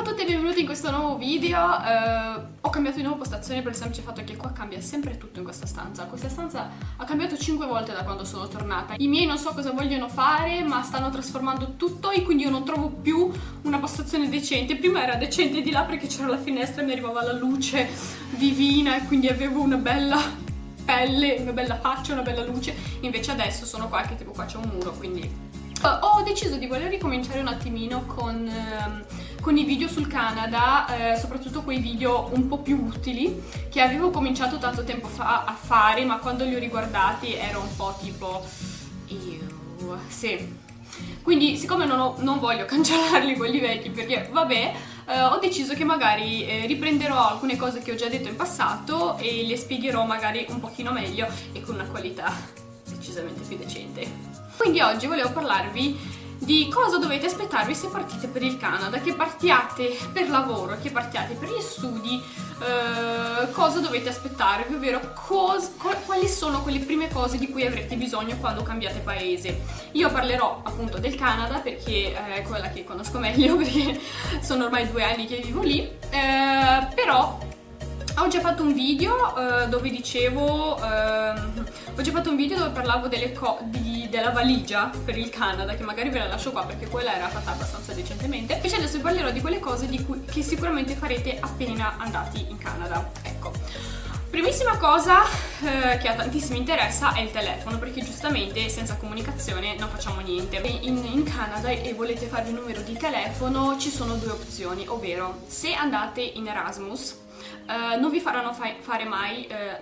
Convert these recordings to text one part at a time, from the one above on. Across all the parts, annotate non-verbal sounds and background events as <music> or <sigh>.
Ciao a tutti e benvenuti in questo nuovo video. Eh, ho cambiato di nuovo postazione per il semplice fatto che qua cambia sempre tutto in questa stanza. Questa stanza ha cambiato 5 volte da quando sono tornata. I miei non so cosa vogliono fare, ma stanno trasformando tutto e quindi io non trovo più una postazione decente. Prima era decente di là perché c'era la finestra e mi arrivava la luce divina e quindi avevo una bella pelle, una bella faccia, una bella luce. Invece adesso sono qua che tipo qua c'è un muro, quindi Uh, ho deciso di voler ricominciare un attimino con, uh, con i video sul Canada, uh, soprattutto quei video un po' più utili che avevo cominciato tanto tempo fa a fare, ma quando li ho riguardati ero un po' tipo... Ew, sì. Quindi siccome non, ho, non voglio <laughs> cancellarli quelli vecchi perché vabbè, eh, ho deciso che magari eh, riprenderò alcune cose che ho già detto in passato e le spiegherò magari un pochino meglio e con una qualità decisamente più decente. Quindi oggi volevo parlarvi di cosa dovete aspettarvi se partite per il Canada, che partiate per lavoro, che partiate per gli studi, eh, cosa dovete aspettarvi, ovvero quali sono quelle prime cose di cui avrete bisogno quando cambiate paese. Io parlerò appunto del Canada perché eh, è quella che conosco meglio, <laughs> perché sono ormai due anni che vivo lì, eh, però ho già fatto un video uh, dove dicevo, uh, ho già fatto un video dove parlavo di, della valigia per il Canada, che magari ve la lascio qua perché quella era fatta abbastanza decentemente. Invece adesso vi parlerò di quelle cose di cui, che sicuramente farete appena andati in Canada. Ecco. Primissima cosa eh, che a tantissimi interessa è il telefono, perché giustamente senza comunicazione non facciamo niente. In, in, Canada e volete farvi un numero di telefono ci sono due opzioni, ovvero se andate in Erasmus eh, non vi faranno fa fare mai, eh,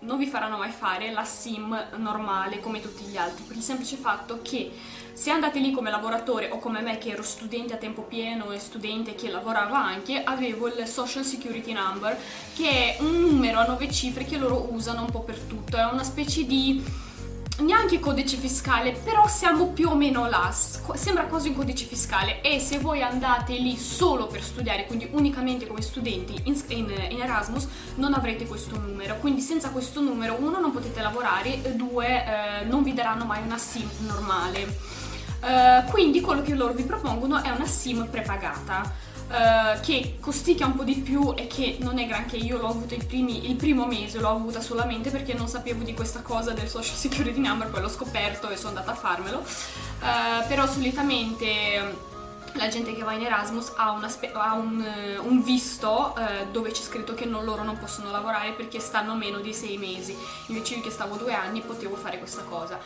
non, vi, faranno mai fare la sim normale come tutti gli altri, per il semplice fatto che se andate lì come lavoratore o come me che ero studente a tempo pieno e studente che lavorava anche, avevo il Social Security Number che è un numero a nove cifre che loro usano un po' per tutto, è una specie di neanche codice fiscale, però siamo più o meno là, sembra quasi un codice fiscale e se voi andate lì solo per studiare, quindi unicamente come studenti in, in, in Erasmus, non avrete questo numero, quindi senza questo numero uno non potete lavorare due eh, non vi daranno mai una SIM normale. Uh, quindi quello che loro vi propongono è una SIM prepagata. Uh, che costicchia un po' di più e che non è granché, io l'ho avuto primi, il primo mese, l'ho avuta solamente perché non sapevo di questa cosa del social security number, poi l'ho scoperto e sono andata a farmelo, uh, però solitamente la gente che va in Erasmus ha, ha un, uh, un, visto uh, dove c'è scritto che non, loro non possono lavorare perché stanno meno di sei mesi, invece io che stavo due anni potevo fare questa cosa.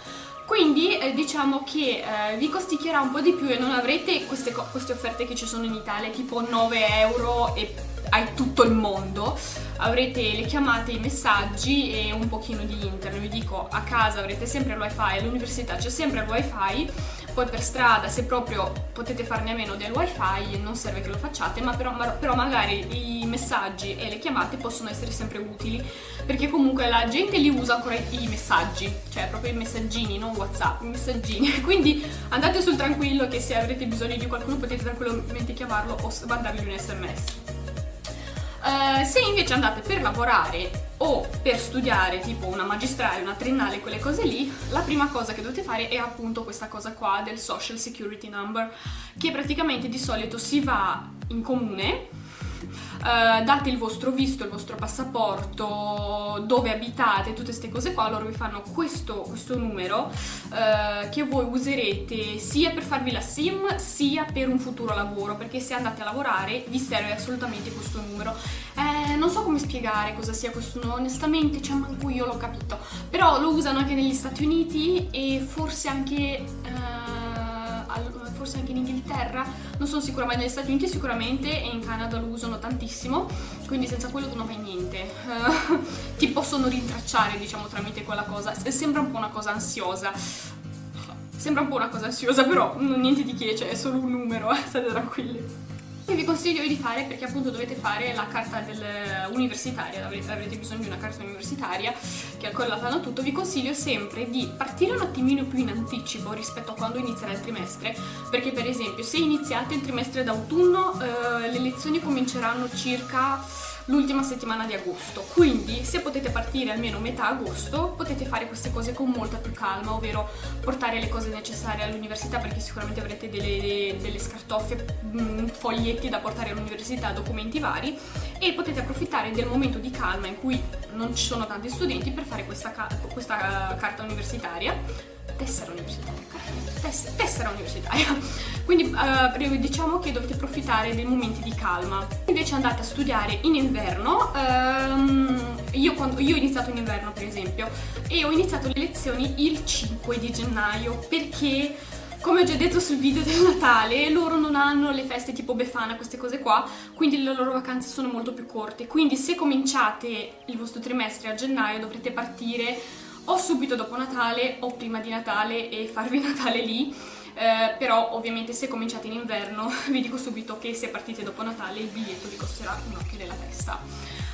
Quindi eh, diciamo che eh, vi costicchierà un po' di più e non avrete queste, queste offerte che ci sono in Italia, tipo 9 euro e hai tutto il mondo, avrete le chiamate, i messaggi e un pochino di internet. Vi dico, a casa avrete sempre il wifi, all'università c'è sempre il wifi, poi per strada se proprio potete farne a meno del wifi non serve che lo facciate, ma però, però magari i messaggi e le chiamate possono essere sempre utili, perché comunque la gente li usa ancora i messaggi, cioè proprio i messaggini, non whatsapp, i messaggini, <laughs> quindi andate sul tranquillo che se avrete bisogno di qualcuno potete tranquillamente chiamarlo o mandargli un sms. Uh, se invece andate per lavorare o per studiare tipo una magistrale, una triennale, quelle cose lì, la prima cosa che dovete fare è appunto questa cosa qua del Social Security Number, che praticamente di solito si va in comune Uh, date il vostro visto, il vostro passaporto, dove abitate, tutte queste cose qua, loro vi fanno questo, questo numero uh, che voi userete sia per farvi la SIM sia per un futuro lavoro, perché se andate a lavorare vi serve assolutamente questo numero. Eh, non so come spiegare cosa sia questo numero, onestamente, cioè manco io l'ho capito, però lo usano anche negli Stati Uniti e forse anche... Forse anche in Inghilterra, non sono sicura, ma negli Stati Uniti sicuramente e in Canada lo usano tantissimo, quindi senza quello tu non fai niente. Uh, <laughs> ti possono rintracciare, diciamo, tramite quella cosa. Sembra un po' una cosa ansiosa. Sembra un po' una cosa ansiosa, però niente di che, cioè è solo un numero, eh, state tranquilli che vi consiglio di fare perché appunto dovete fare la carta universitaria, avrete, avrete bisogno di una carta universitaria che ancora la fanno tutto, vi consiglio sempre di partire un attimino più in anticipo rispetto a quando inizierà il trimestre, perché per esempio se iniziate il trimestre d'autunno eh, le lezioni cominceranno circa l'ultima settimana di agosto. Quindi se potete partire almeno metà agosto potete fare queste cose con molta più calma ovvero portare le cose necessarie all'università perché sicuramente avrete delle, delle scartoffie, mm, foglietti da portare all'università, documenti vari e potete approfittare del momento di calma in cui non ci sono tanti studenti per fare questa, questa carta universitaria tessera universitaria, tess tessera universitaria. <laughs> Quindi uh, diciamo che dovete approfittare dei momenti di calma. Invece andate a studiare in inverno, um, io, quando, io ho iniziato in inverno per esempio, e ho iniziato le lezioni il 5 di gennaio perché come ho già detto sul video del Natale, loro non hanno le feste tipo Befana, queste cose qua, quindi le loro vacanze sono molto più corte. Quindi se cominciate il vostro trimestre a gennaio dovrete partire o subito dopo Natale o prima di Natale e farvi <laughs> Natale lì eh, però ovviamente se cominciate in inverno <laughs> vi dico subito che se partite dopo Natale il biglietto vi costerà un occhio della testa.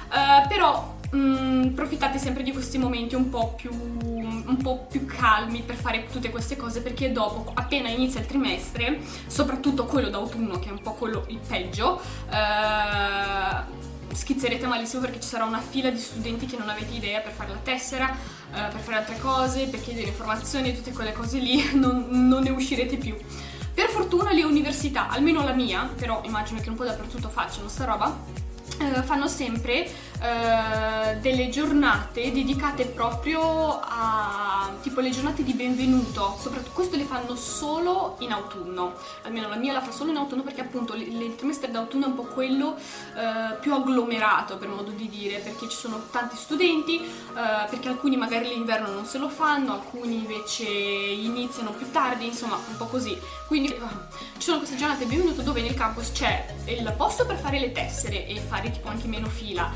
Eh, però mh, mm, approfittate sempre di questi momenti un po, più, un po' più calmi per fare tutte queste cose perché dopo appena inizia il trimestre soprattutto quello d'autunno che è un po' quello il peggio eh, schizzerete malissimo perché ci sarà una fila di studenti che non avete idea per fare la tessera, eh, per fare altre cose, per chiedere informazioni tutte quelle cose lì, <laughs> non, non ne uscirete più. Per fortuna le università, almeno la mia, però immagino che un po' dappertutto facciano sta roba, eh, fanno sempre eh, delle giornate dedicate proprio a tipo le giornate di benvenuto soprattutto questo le fanno solo in autunno. Almeno la mia la fa solo in autunno perché appunto il trimestre d'autunno è un po' quello eh, più agglomerato per modo di dire perché ci sono tanti studenti eh, perché alcuni magari l'inverno non se lo fanno alcuni invece iniziano più tardi insomma un po' così. Quindi ci sono queste giornate di benvenuto dove nel campus c'è il posto per fare le tessere e fare tipo anche meno fila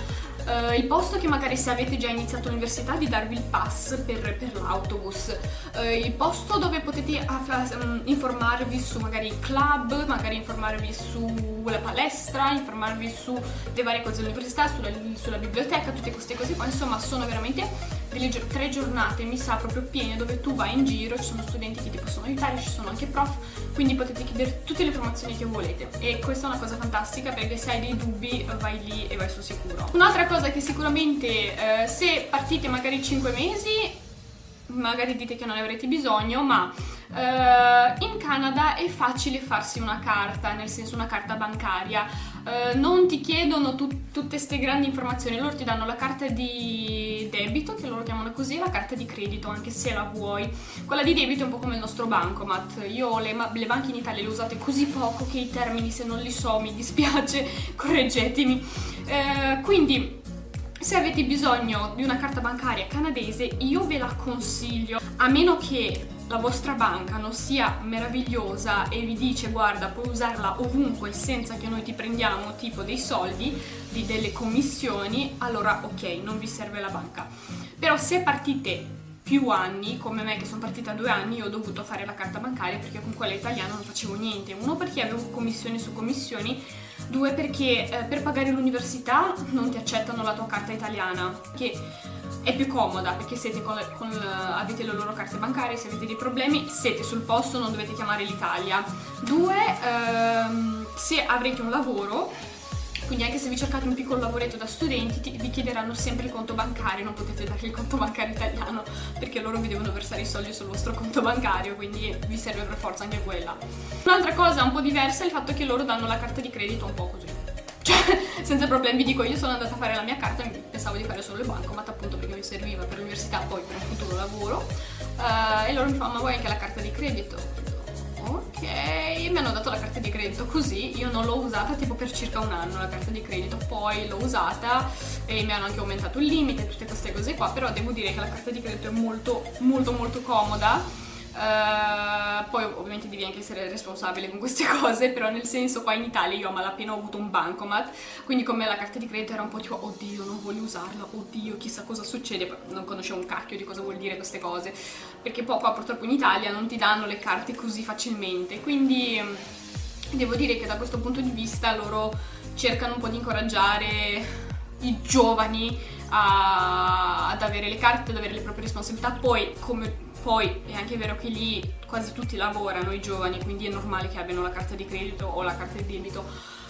Uh, il posto che magari se avete già iniziato l'università di darvi il pass per, per l'autobus, uh, il posto dove potete um, informarvi su magari club, magari informarvi sulla palestra, informarvi su le varie cose dell'università, sulla, sulla biblioteca, tutte queste cose qua, insomma sono veramente delle tre giornate, mi sa, proprio piene dove tu vai in giro, ci sono studenti che ti possono aiutare, ci sono anche prof, quindi potete chiedere tutte le informazioni che volete e questa è una cosa fantastica perché se hai dei dubbi vai lì e vai sul sicuro. Un'altra cosa che sicuramente eh, se partite magari 5 mesi magari dite che non ne avrete bisogno, ma uh, in Canada è facile farsi una carta, nel senso una carta bancaria. Uh, non ti chiedono tu tutte queste grandi informazioni, loro ti danno la carta di debito, che loro chiamano così, e la carta di credito, anche se la vuoi. Quella di debito è un po' come il nostro bancomat. Io le, le banche in Italia le usate così poco che i termini, se non li so, mi dispiace, <laughs> correggetemi. Uh, quindi se avete bisogno di una carta bancaria canadese io ve la consiglio, a meno che la vostra banca non sia meravigliosa e vi dice guarda puoi usarla ovunque senza che noi ti prendiamo tipo dei soldi, di delle commissioni, allora ok, non vi serve la banca. Però se partite più anni, come me che sono partita due anni, ho dovuto fare la carta bancaria perché con quella italiana non facevo niente. Uno perché avevo commissioni su commissioni Due, perché eh, per pagare l'università non ti accettano la tua carta italiana, che è più comoda perché siete con con, avete le loro carte bancarie, se avete dei problemi siete sul posto, non dovete chiamare l'Italia. Due, ehm, se avrete un lavoro quindi anche se vi cercate un piccolo lavoretto da studenti ti, vi chiederanno sempre il conto bancario, non potete dargli il conto bancario italiano perché loro vi devono versare i soldi sul vostro conto bancario, quindi vi serve per forza anche quella. Un'altra cosa un po' diversa è il fatto che loro danno la carta di credito un po' così. <laughs> Senza problemi, vi dico, io sono andata a fare la mia carta, pensavo di fare solo il bancomat appunto perché mi serviva per l'università, poi per un futuro lavoro, uh, e loro mi fanno, ma vuoi anche la carta di credito? ok, mi hanno dato la carta di credito così, io non l'ho usata tipo per circa un anno la carta di credito, poi l'ho usata e mi hanno anche aumentato il limite, tutte queste cose qua, però devo dire che la carta di credito è molto molto molto comoda Uh, poi ovviamente devi anche essere responsabile con queste <laughs> cose, però nel senso qua in Italia io a malapena ho avuto un bancomat, quindi come la carta di credito era un po' tipo oddio non voglio usarla, oddio chissà cosa succede, non conoscevo un cacchio di cosa vuol dire queste cose, perché poi qua purtroppo in Italia non ti danno le carte così facilmente, quindi devo dire che da questo punto di vista loro cercano un po' di incoraggiare i giovani a, ad avere le carte, ad avere le proprie responsabilità, poi come poi è anche vero che lì quasi tutti lavorano, i giovani, quindi è normale che abbiano la carta di credito o la carta di debito,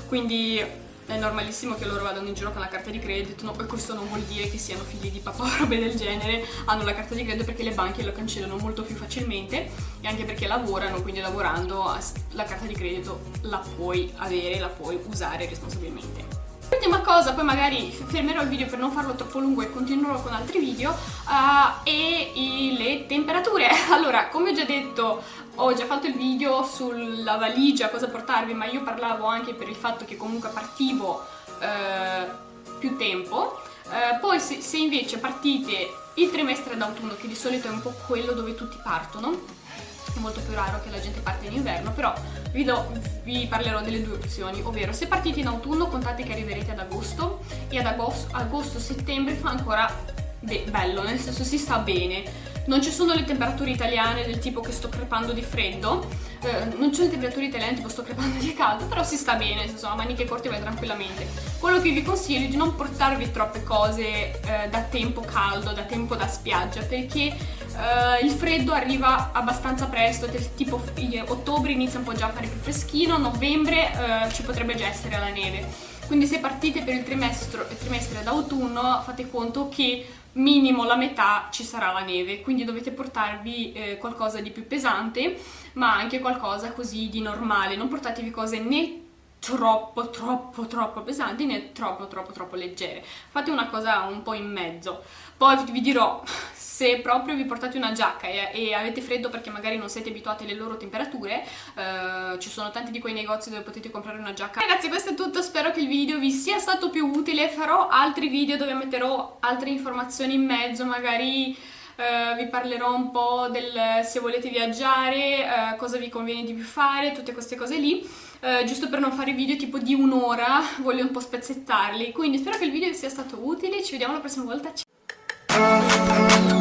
quindi è normalissimo che loro vadano in giro con la carta di credito, no, questo non vuol dire che siano figli di papà o robe del genere, hanno la carta di credito perché le banche lo cancellano molto più facilmente e anche perché lavorano, quindi lavorando la carta di credito la puoi avere, la puoi usare responsabilmente. Ultima cosa, poi magari fermerò il video per non farlo troppo lungo e continuerò con altri video, uh, e i, le temperature. <laughs> Allora, come ho già detto, ho già fatto il video sulla valigia, cosa portarvi, ma io parlavo anche per il fatto che comunque partivo uh, più tempo. Uh, poi se, se invece partite il trimestre d'autunno, che di solito è un po' quello dove tutti partono, è molto più raro che la gente parte in inverno, però vi, do, vi parlerò delle due opzioni, ovvero se partite in autunno contate che arriverete ad agosto e ad agosto-settembre fa ancora be bello, nel senso si sta bene. Non ci sono le temperature italiane del tipo che sto crepando di freddo, eh, non c'è le temperature italiane tipo sto crepando di caldo, però si sta bene, nel senso a maniche corte vai tranquillamente. Quello che vi consiglio è di non portarvi troppe cose eh, da tempo caldo, da tempo da spiaggia, perché Uh, il freddo arriva abbastanza presto, tipo ottobre inizia un po' già a fare più freschino, novembre uh, ci potrebbe già essere la neve. Quindi se partite per il trimestre, trimestre d'autunno fate conto che minimo la metà ci sarà la neve, quindi dovete portarvi eh, qualcosa di più pesante, ma anche qualcosa così di normale, non portatevi cose né troppo troppo troppo pesanti né troppo troppo troppo leggere. Fate una cosa un po' in mezzo. Poi vi dirò se proprio vi portate una giacca e, e, avete freddo perché magari non siete abituati alle loro temperature, eh, ci sono tanti di quei negozi dove potete comprare una giacca. Ragazzi questo è tutto, spero che il video vi sia stato più utile, farò altri video dove metterò altre informazioni in mezzo, magari... Uh, vi parlerò un po' del se volete viaggiare, uh, cosa vi conviene di più fare, tutte queste cose lì. Uh, giusto per non fare video tipo di un'ora, voglio un po' spezzettarli. Quindi spero che il video vi sia stato utile, ci vediamo la prossima volta. Ciao!